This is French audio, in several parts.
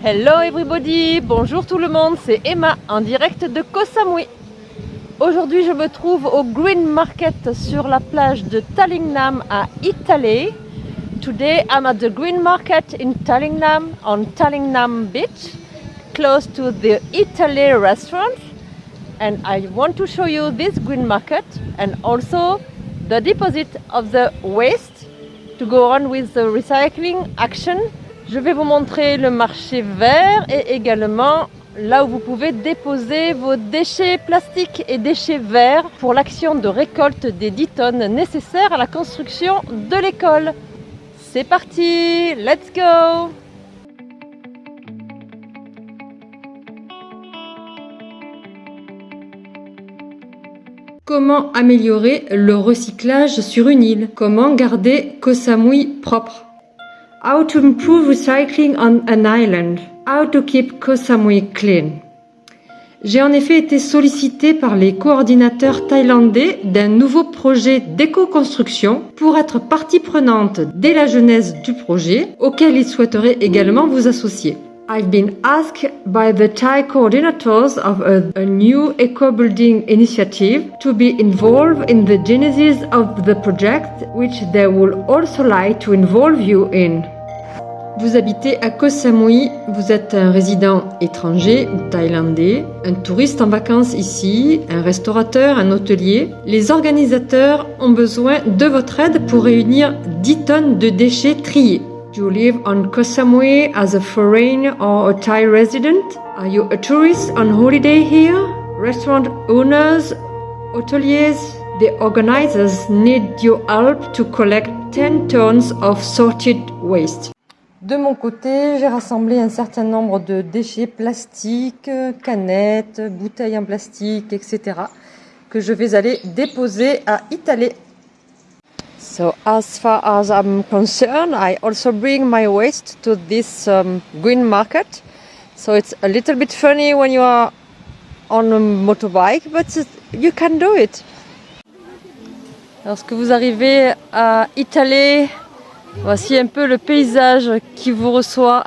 Hello everybody, bonjour tout le monde, c'est Emma en direct de Koh Samui. Aujourd'hui je me trouve au Green Market sur la plage de Tallingnam à Italy. Today I'm at the Green Market in Tallingnam on Tallingnam Beach close to the Italy restaurant and I want to show you this Green Market and also the deposit of the waste to go on with the recycling action je vais vous montrer le marché vert et également là où vous pouvez déposer vos déchets plastiques et déchets verts pour l'action de récolte des 10 tonnes nécessaires à la construction de l'école. C'est parti, let's go! Comment améliorer le recyclage sur une île? Comment garder Koh Samui propre? How to improve recycling on an island. How to keep Koh Samui clean. J'ai en effet été sollicité par les coordinateurs thaïlandais d'un nouveau projet d'éco-construction pour être partie prenante dès la genèse du projet, auquel ils souhaiteraient également vous associer. I've been asked by the Thai coordinators of a, a new eco-building initiative to be involved in the genesis of the project, which they would also like to involve you in. Vous habitez à Koh Samui, vous êtes un résident étranger ou thaïlandais, un touriste en vacances ici, un restaurateur, un hôtelier. Les organisateurs ont besoin de votre aide pour réunir 10 tonnes de déchets triés. You live on Koh Samui as a foreigner or a Thai resident? Are you a tourist on holiday here? Restaurant owners, hoteliers, the organizers need your help to collect 10 tons of sorted waste. De mon côté, j'ai rassemblé un certain nombre de déchets plastiques, canettes, bouteilles en plastique, etc. que je vais aller déposer à Italie So as far as I'm concerned, I also bring my waste to this um, green market. So it's a little bit funny when you are on a motorbike, but you can do it. Lorsque vous arrivez à Italie, voici un peu le paysage qui vous reçoit.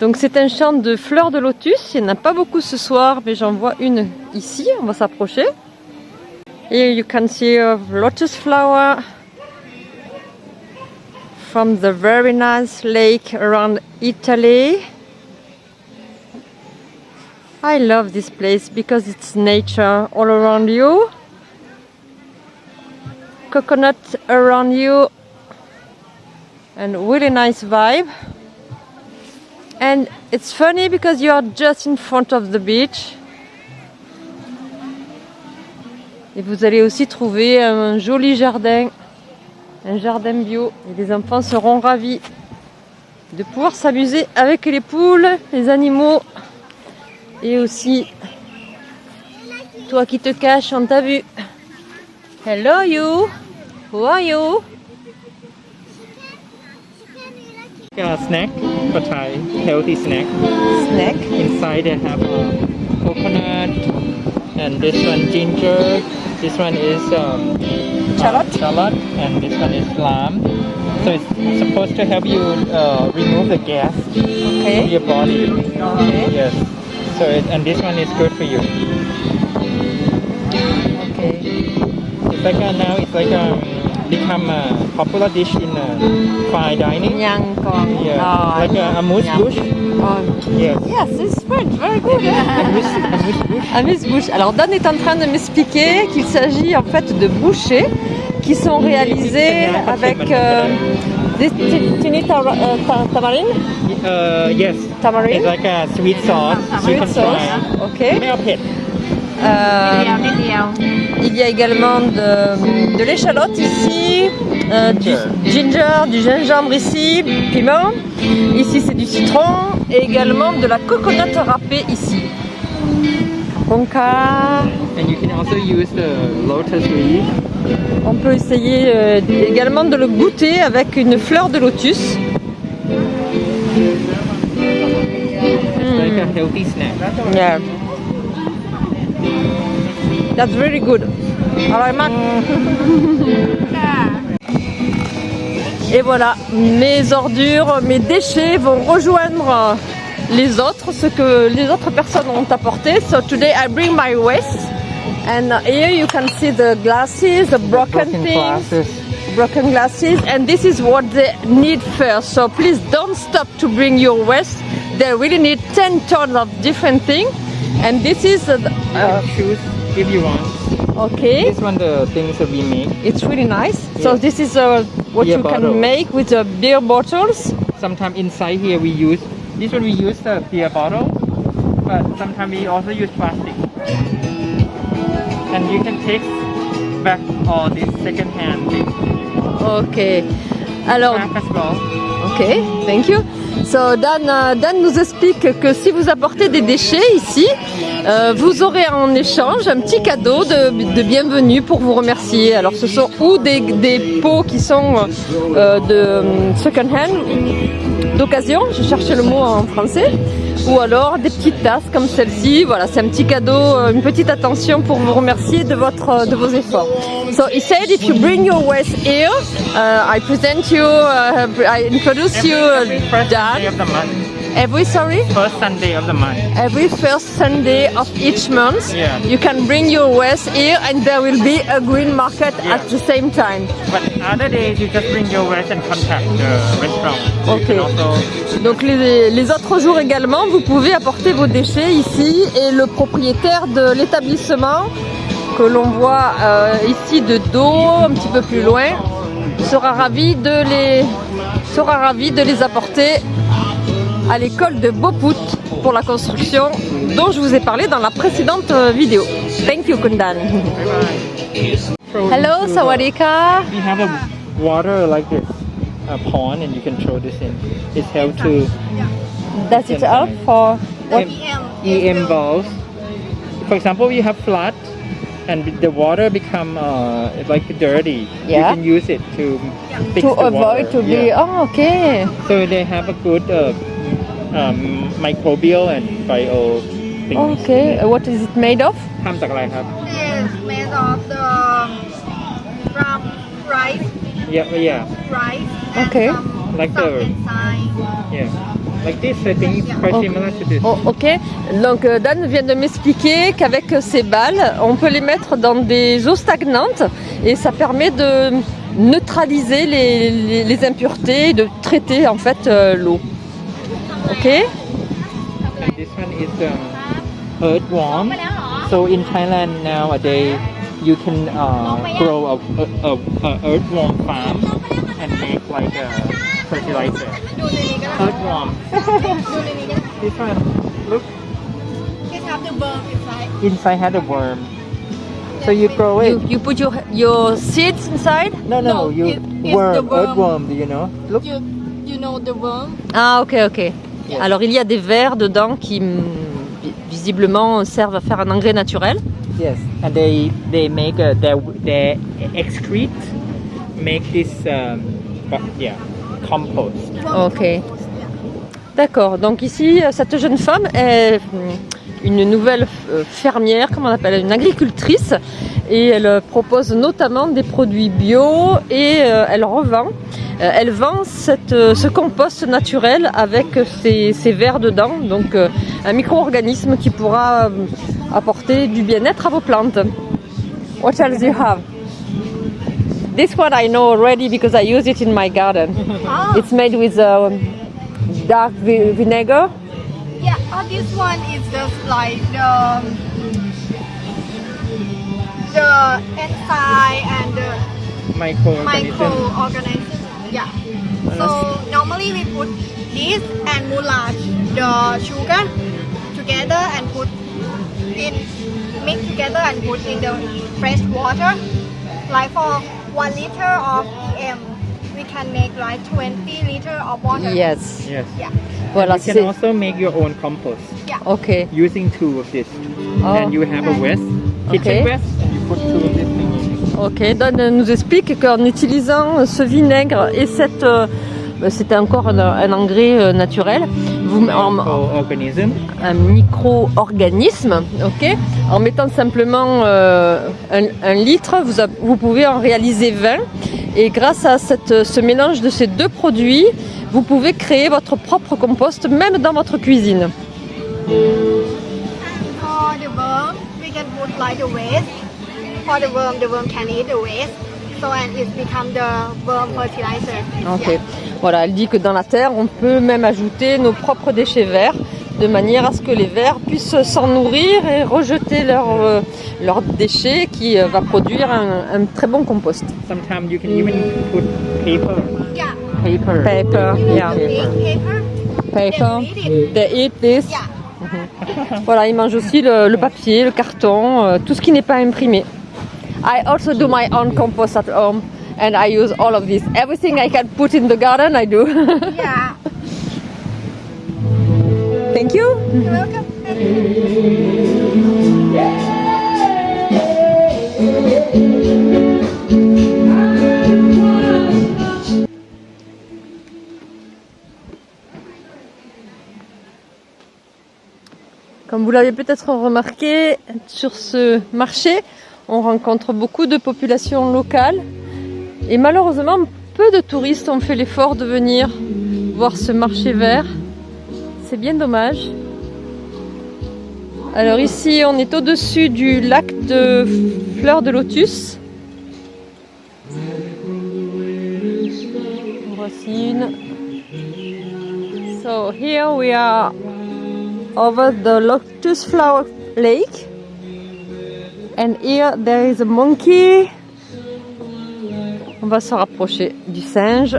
Donc c'est un champ de fleurs de lotus. Il n'y en a pas beaucoup ce soir, mais j'en vois une ici. On va s'approcher. Et you can see a lotus flower from the very nice lake around Italy. I love this place because it's nature all around you. Coconut around you and really nice vibe. And it's funny because you are just in front of the beach. Et vous allez aussi trouver un joli jardin un jardin bio et les enfants seront ravis de pouvoir s'amuser avec les poules, les animaux et aussi toi qui te caches, on t'a vu. Hello you, who are you? A snack for Thai, healthy snack. Snack. Inside they have uh, coconut and this one ginger. This one is um, Shallot. shallot and this one is lamb. So it's supposed to help you uh, remove the gas from your body. Okay. Yes. So it, and this one is good for you. Okay. It's like a, now it's like a become a popular dish in uh, fine dining? Nyang kong. Yeah. Oh, like a amuse Nyang. bouche? Oh, Yes. yes, it's French, very good. Amuse, amuse bouche? Alors Don est en train de m'expliquer qu'il s'agit en fait de bouchées qui sont réalisées avec euh, des tini tamarind? Uh, yes. Tamarind? It's like a sweet sauce. Sweet can sauce. try. Ok. Il y a également de, de l'échalote ici, euh, du ginger, du gingembre ici, piment. Ici c'est du citron et également de la coconut râpée ici. Conca. And you can also use the lotus leaf. On peut essayer euh, également de le goûter avec une fleur de lotus. It's like a healthy snack. Yeah. That's really good. Alors, Mac? Et voilà, mes ordures, mes déchets vont rejoindre les autres, ce que les autres personnes ont apporté. So today I bring my waste. And here you can see the glasses, the broken, Broken things, glasses. broken glasses, and this is what they need first. So please don't stop to bring your waste. They really need 10 tons of different things. And this is, uh, uh, Choose if you want. okay. This one the things that we make. It's really nice. So this is uh, what Beer you bottle. can make with the beer bottles. Sometimes inside here we use this one we use the beer bottle, but sometimes we also use plastic. And you can take back all this second hand thing. Ok. Alors, ok, thank you. So Dan, euh, Dan nous explique que si vous apportez des déchets ici, euh, vous aurez en échange un petit cadeau de, bienvenue pour vous remercier. Alors ce sont ou des, pots qui sont euh, de second hand, d'occasion, je cherchais le mot en français, ou alors des petites tasses comme celle-ci. Voilà, c'est un petit cadeau, euh, une petite attention pour vous remercier de votre euh, de vos efforts. So he said if you bring your waste here, uh, I present you, uh, I introduce you, Every, every Every sorry, First Sunday of the month. every first Sunday of each month, Yeah. you can bring your waste here, and there will be a green market Yeah. at the same time. But other days you just bring your waste and contact the restaurant. Okay. also Donc les, les autres jours également, vous pouvez apporter vos déchets ici et le propriétaire de l'établissement que l'on voit euh, ici de dos, un petit peu plus loin, sera ravi de les sera ravi de les apporter à l'école de Beaupout pour la construction dont je vous ai parlé dans la précédente euh, vidéo. Thank you Kundan. Hello Sawadika. We have a water like this, a pond, and you can throw this in. It helps to Does it help for what? EM valves. For example, you have flood, and the water become uh, like dirty. Yeah. You can use it to fix To the avoid water. to be Yeah. oh okay. So they have a good uh, um, microbial and bio things. Okay, uh, what is it made of? ทำจากอะไรครับ is made of the from rice, Yeah, yeah, rice, and Okay. some Like stuff the- inside. yeah. Like this, I think it's quite Oh. similar to this. Oh, ok, donc euh, Dan vient de m'expliquer qu'avec euh, ces balles, on peut les mettre dans des eaux stagnantes et ça permet de neutraliser les, les- les impuretés et de traiter en fait euh, l'eau. Okay? And this one is um, earthworm. So in Thailand nowadays, you can uh, grow a, a, a, earthworm farm and make like a fertilizer. Earthworm. this one, look. Have inside. Had a worm. So you grow it. You, you put your your seeds inside? No, no, no you it, worm, worm, earthworm. Do you know? Look. You, you know the worm? Ah, okay, okay. Alors il y a des vers dedans qui mm, vi- visiblement servent à faire un engrais naturel. Yes, and they they make a, their their excrete make this um, bu- yeah compost. Ok. D'accord. Donc ici, euh, cette jeune femme est hum, une nouvelle euh, fermière, comment on appelle, une agricultrice, et elle euh, propose notamment des produits bio et elle revend. Euh, elle vend cette, euh, ce compost naturel avec ses, ses vers dedans, donc euh, un micro-organisme qui pourra euh, apporter du bien-être à vos plantes. What else do you have? This one I know already because I use it in my garden. ah It's made with um, dark vi- vinegar. yeah oh, this one is just like the the enzyme and the Microorganism. microorganisms. Yeah. So normally we put this and moulage the sugar together and put in mix together and put in the fresh water. Like for one liter of EM, we can make like 20 liter of water. Yes. Yes. Yeah. Voilà, You can c'est. also make your own compost Yeah. Ok. using two of this, Oh. and you have a waste, kitchen Okay. waste, Ok. Don nous explique qu'en utilisant ce vinaigre et cette. euh, c'était encore un, un engrais euh, naturel. Vous, en- Microorganism. un micro-organisme, ok En mettant simplement euh, un, un litre, vous, a- vous pouvez en réaliser 20 Et grâce à cette, ce mélange de ces deux produits, vous pouvez créer votre propre compost même dans votre cuisine. For the worm, we can put like the waste. For the worm, the worm can eat the waste. So and it become the worm fertilizer. Ok. Voilà, elle dit que dans la terre, on peut même ajouter nos propres déchets verts de manière à ce que les vers puissent s'en nourrir et rejeter leurs euh, leurs déchets qui euh, va produire un, un très bon compost. Sometimes you can even put paper. Yeah. Paper. Paper, yeah. Paper. Paper. They eat this. Yeah. Voilà, ils mangent aussi le, le papier, le carton, euh, tout ce qui n'est pas imprimé. I also do my own compost at home and I use all of this. Everything I can put in the garden, I do. Yeah. Thank you. You're welcome. Comme vous l'avez peut-être remarqué, sur ce marché, on rencontre beaucoup de populations locales et malheureusement, peu de touristes ont fait l'effort de venir voir ce marché vert. C'est bien dommage. Alors ici, on est au-dessus du lac de fleurs de lotus. Voici une. So here we are over the lotus flower lake and here there is a monkey. On va se rapprocher du singe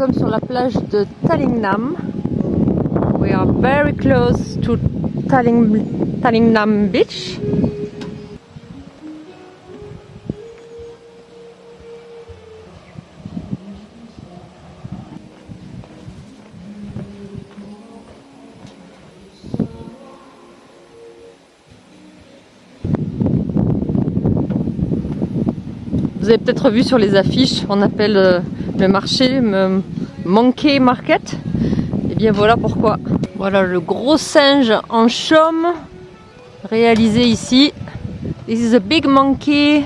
sommes sur la plage de Talingnam. We are very close to Taling, Talingnam beach. Vous avez peut-être vu sur les affiches, on appelle euh, le marché Monkey Market. Et bien voilà pourquoi. Voilà le gros singe en chaume réalisé ici. This is a big monkey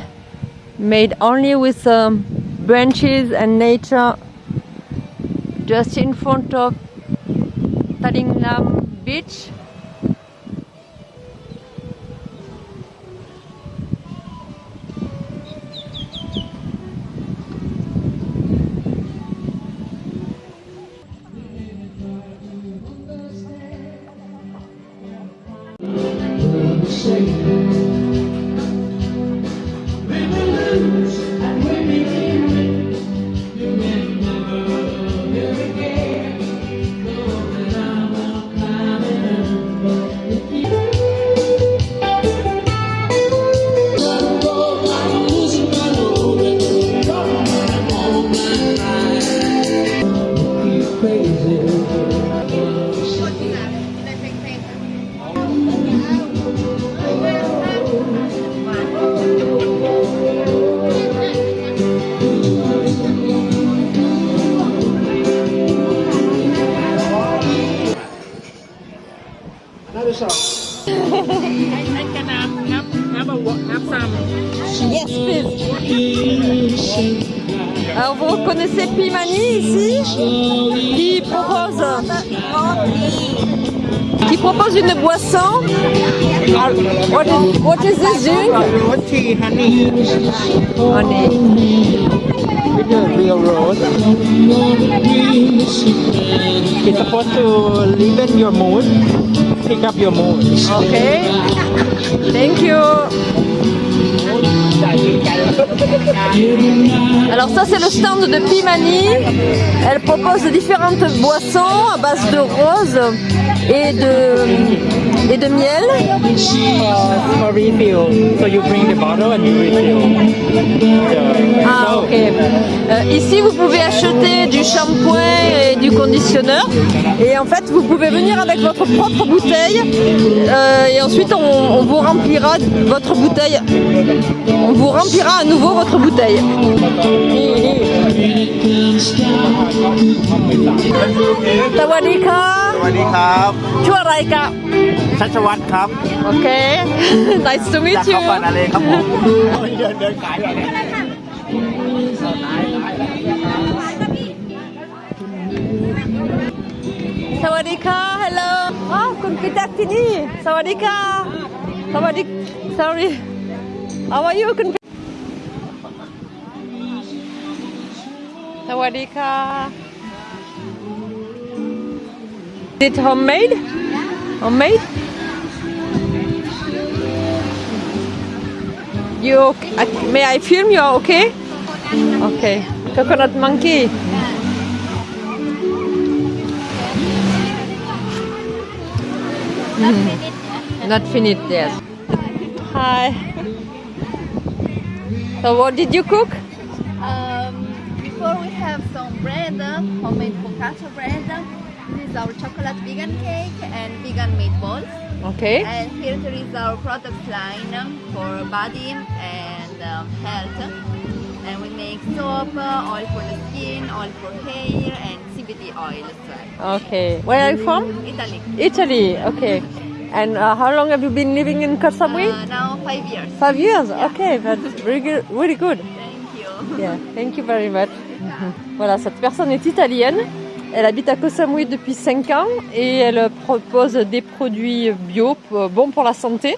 made only with um, branches and nature just in front of Talingnam beach. Alors vous reconnaissez Pimani ici qui propose qui propose une boisson. What is, what is this drink? Roti honey Honey. with real rose. It's supposed to liven your mood, pick up your mood. Okay. Thank you. Alors ça c'est le stand de Pimani. Elle propose différentes boissons à base de rose et de miel. Ah ok. Euh, ici vous pouvez acheter du shampoing et du conditionneur. Et en fait vous pouvez venir avec votre propre bouteille euh, et ensuite on, on vous remplira votre bouteille. On vous remplira à nouveau votre bouteille. ชัชวัตรครับ โอเค nice to จาก meet เขา you ก่อนอะไรครับผมเดินเดินขายอะไรเนี่ยสวัสดีค่ะ hello อ้าวคุณคือจากที่นี่ สวัสดีค่ะ สวัสดี sorry how are you คุณสวัสดีค่ะ Is it homemade homemade you okay? I- may I film you okay okay coconut monkey Not finished yet. Hi. So what did you cook? Um, before we have some bread, homemade focaccia bread. Is our chocolate vegan cake and vegan meatballs. Okay. And here there is our product line for body and um, health. And we make soap, uh, oil for the skin, oil for hair, and CBD oil as well. Okay. Where are you from? Italy. Italy. Okay. And uh, how long have you been living in Koh Uh, now five years. Five years. Okay, that's very good. Really good. Thank you. Yeah. Thank you very much. Voilà, cette personne est italienne. Elle habite à Koh Samui depuis 5 ans et elle propose des produits bio p- bons pour la santé.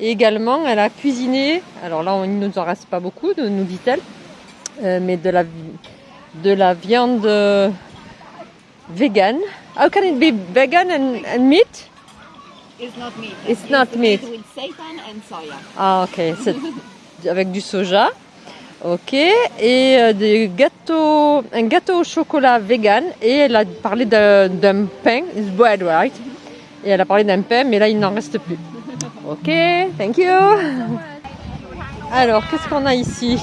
Et également, elle a cuisiné, alors là, il ne nous en reste pas beaucoup, nous dit-elle, euh, mais de la, de la viande euh, vegan. How can it be vegan and, and meat? It's not meat. It's not meat. with seitan and soya. Ah, ok. C'est avec du soja. Ok. Et euh, des gâteaux, un gâteau au chocolat vegan. Et elle a parlé d'un pain. It's bread, right? Et elle a parlé d'un pain, mais là, il n'en reste plus. Ok. Thank you. Alors, qu'est-ce qu'on a ici?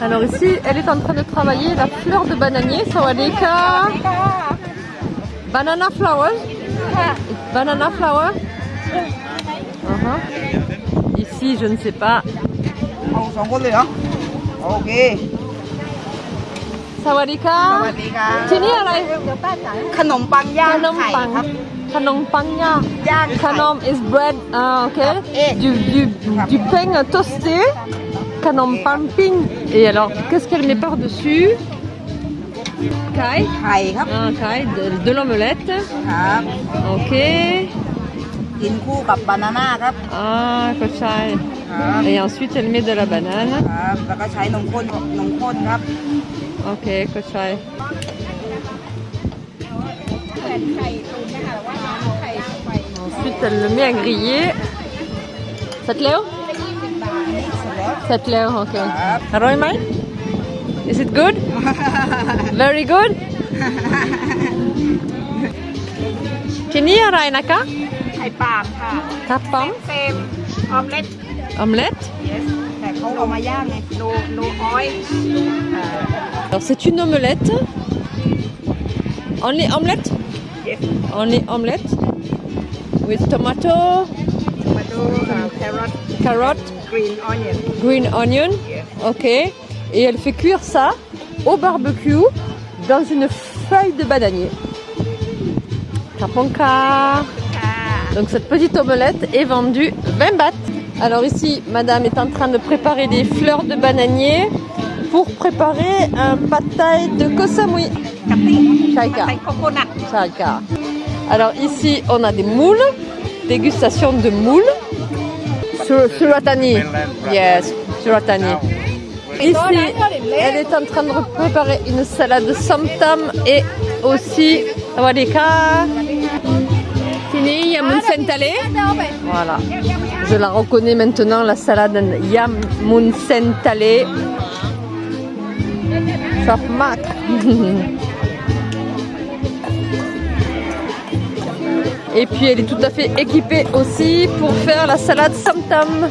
Alors ici, elle est en train de travailler la fleur de bananier. Sawadika. Banana flowers. Banana flower. Uh-huh. Ici, je ne sais pas. เอาสองคนเลยเหรอ โอเค Sawadika. สวัสดีครับ ที่นี่อะไร ขนมปังย่าง ขนม ไข่ ปัง ครับ ขนมปังย่าง ย่างไข่ Kanom is bread, ah, ok. Et- Du, du, du pain toasté. Kanom pamping. Et alors, qu'est-ce qu'elle met par-dessus Kai. ไข่ครับ Ah, kai, de, de l'omelette. ครับ Ok. กินคู่กับบานาน่าครับ Ah, kochai. ครับ Et ensuite, elle met de la banane. ครับ แล้วก็ใช้นมข้นนมข้นครับ Ok, kochai. Ensuite, elle le met à griller. Ça te lève Ça te lève, ok. Roy Mai? Is it good? Very good? Kini aray na ka? ไข่ปาล์มค่ะ Kapam? เฟรมออมเล็ต Omelette? แต่เขาเอามาย่างไงโนโนออย Alors c'est une omelette. Only omelette? Yes. Only omelette. With tomato, มาดูแครอท carrot, กรีนออนเนียน green onion. Ok. Et elle fait cuire ça au barbecue dans une feuille de bananier. Donc cette petite omelette est vendue 20 bahts. Alors ici, madame est en train de préparer des fleurs de bananier pour préparer un pad thai de kosamui. Chaika. Chaika. Alors ici, on a des moules, dégustation de moules. Suratani. Yes, suratani. Ici, elle est en train de préparer une salade samtam et aussi. Fini, yamun sentale. Voilà. Je la reconnais maintenant, la salade yamun sentale. Chapmak. Et puis elle est tout à fait équipée aussi pour faire la salade samtam.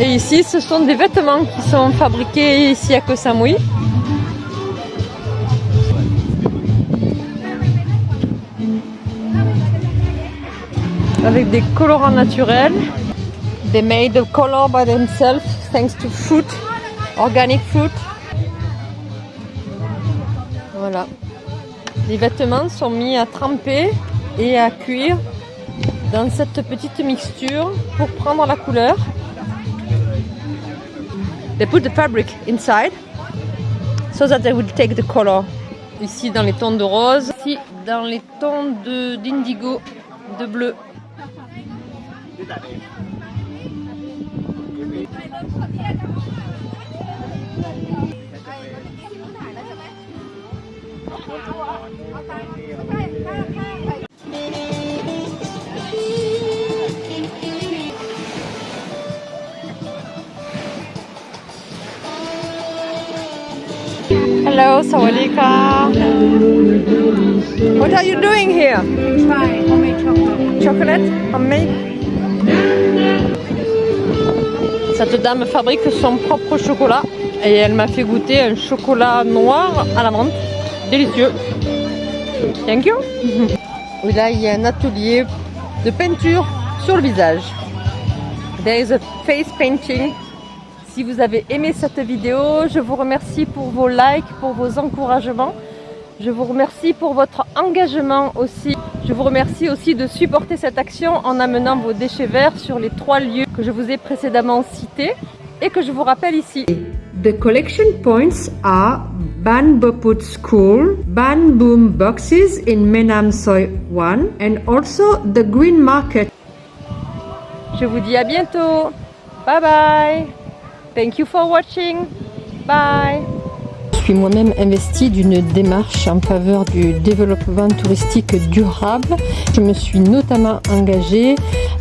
Et ici, ce sont des vêtements qui sont fabriqués ici à Koh Samui. Avec des colorants naturels. They made the color by themselves thanks to fruit, organic fruit. Voilà. Les vêtements sont mis à tremper et à cuire dans cette petite mixture pour prendre la couleur. They put the fabric inside so that they will take the color. Ici dans les tons de rose, ici dans les tons d'indigo, de, de bleu. Hello, Sawadika. What are you doing here? Try homemade chocolate. Chocolate? Homemade? Cette dame fabrique son propre chocolat et elle m'a fait goûter un chocolat noir à la menthe. Délicieux. Thank you. Oui, là, il y a un atelier de peinture sur le visage. There is a face painting. Si vous avez aimé cette vidéo, je vous remercie pour vos likes, pour vos encouragements. Je vous remercie pour votre engagement aussi. Je vous remercie aussi de supporter cette action en amenant vos déchets verts sur les trois lieux que je vous ai précédemment cités et que je vous rappelle ici. The collection points are Ban Boput School, Ban Boom Boxes in Menam Soy 1 and also the Green Market. Je vous dis à bientôt. Bye bye. Thank you for watching. Bye. Je suis moi-même investie d'une démarche en faveur du développement touristique durable. Je me suis notamment engagée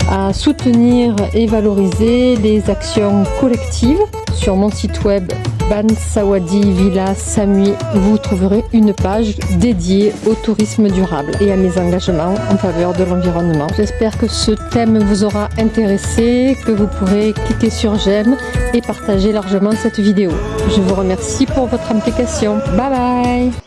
à soutenir et valoriser les actions collectives. Sur mon site web Bansawadi Villa Samui, vous trouverez une page dédiée au tourisme durable et à mes engagements en faveur de l'environnement. J'espère que ce thème vous aura intéressé, que vous pourrez cliquer sur j'aime et partager largement cette vidéo. Je vous remercie pour votre implication. Bye bye